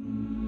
Mm-hmm.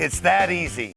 It's that easy.